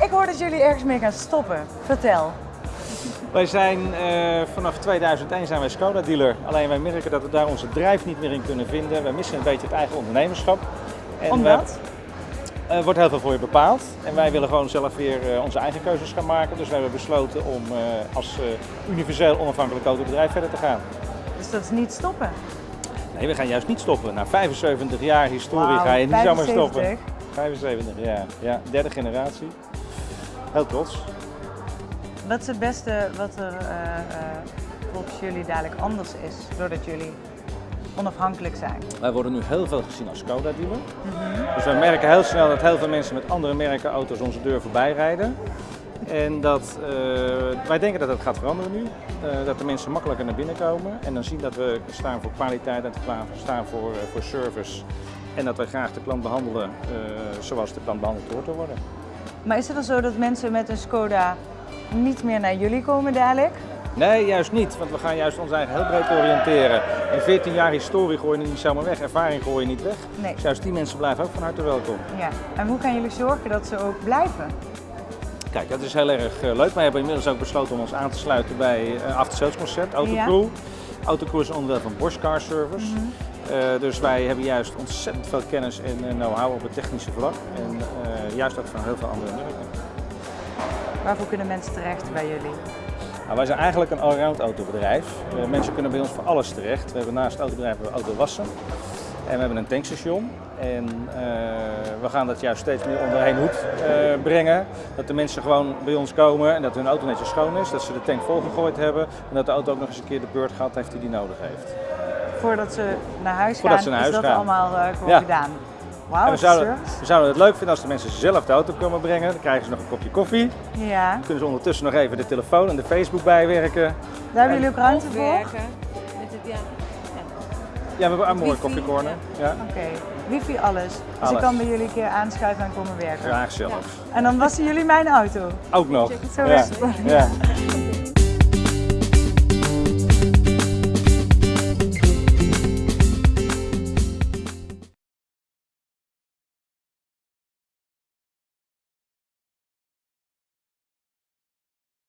Ik hoor dat jullie ergens mee gaan stoppen. Vertel. Wij zijn eh, vanaf 2001 zijn wij Skoda dealer. Alleen wij merken dat we daar onze drijf niet meer in kunnen vinden. We missen een beetje het eigen ondernemerschap. En Omdat? we- Er wordt heel veel voor je bepaald. En wij willen gewoon zelf weer eh, onze eigen keuzes gaan maken. Dus wij hebben besloten om eh, als eh, universeel onafhankelijk autobedrijf verder te gaan. Dus dat is niet stoppen. Nee, we gaan juist niet stoppen. Na 75 jaar historie ga je niet zomaar 75. stoppen. 75 jaar, ja. Derde generatie. Heel trots. Wat is het beste wat er volgens jullie dadelijk anders is, doordat jullie onafhankelijk zijn? Wij worden nu heel veel gezien als Skoda dealer. Dus we merken heel snel dat heel veel mensen met andere merken auto's onze deur voorbij rijden. En dat, eh, wij denken dat dat gaat veranderen nu. Eh, dat de mensen makkelijker naar binnen komen. En dan zien dat we staan voor kwaliteit en staan voor, eh, voor service. En dat wij graag de klant behandelen eh, zoals de klant behandeld hoort te worden. Maar is het dan zo dat mensen met een Skoda niet meer naar jullie komen dadelijk? Nee, juist niet. Want we gaan juist ons eigen heel breed oriënteren. In 14 jaar historie gooi je niet zomaar weg. Ervaring gooi je niet weg. Nee. Dus juist die mensen blijven ook van harte welkom. Ja. En hoe gaan jullie zorgen dat ze ook blijven? Kijk, dat is heel erg eh, leuk. Wij hebben inmiddels ook besloten om ons aan te sluiten bij een after sales concept, Autocrew. Autocrew is onderdeel van Bosch Car Service. Eh, dus wij hebben juist ontzettend veel kennis en know-how op het technische vlak. En juist ook van heel veel andere merken. Waarvoor kunnen mensen terecht bij jullie? Nou, wij zijn eigenlijk een allround autobedrijf. Mensen kunnen bij ons voor alles terecht. We hebben naast het autobedrijf hebben we autowassen. En we hebben een tankstation. En eh, we gaan dat juist steeds meer onder één hoed eh, brengen. Dat de mensen gewoon bij ons komen en dat hun auto netjes schoon is. Dat ze de tank volgegooid hebben. En dat de auto ook nog eens een keer de beurt gehad heeft die die nodig heeft. Voordat ze naar huis gaan, Voordat ze naar is huis dat gaan. allemaal eh, gewoon Ja. gedaan. Wauw, En we dat is zouden, we zouden het leuk vinden als de mensen zelf de auto komen brengen. Dan krijgen ze nog een kopje koffie. Ja, Dan kunnen ze ondertussen nog even de telefoon en de Facebook bijwerken. daar hebben jullie ook ruimte voor? Werken. Het, ja. Ja, we hebben een mooie Wifi, koffiecorner. Ja, Wifi, alles. Dus ik kan bij jullie een keer aanschuiven en komen werken. graag zelf. En dan wassen jullie mijn auto. Ook nog. Zo Ja. is het. Ja.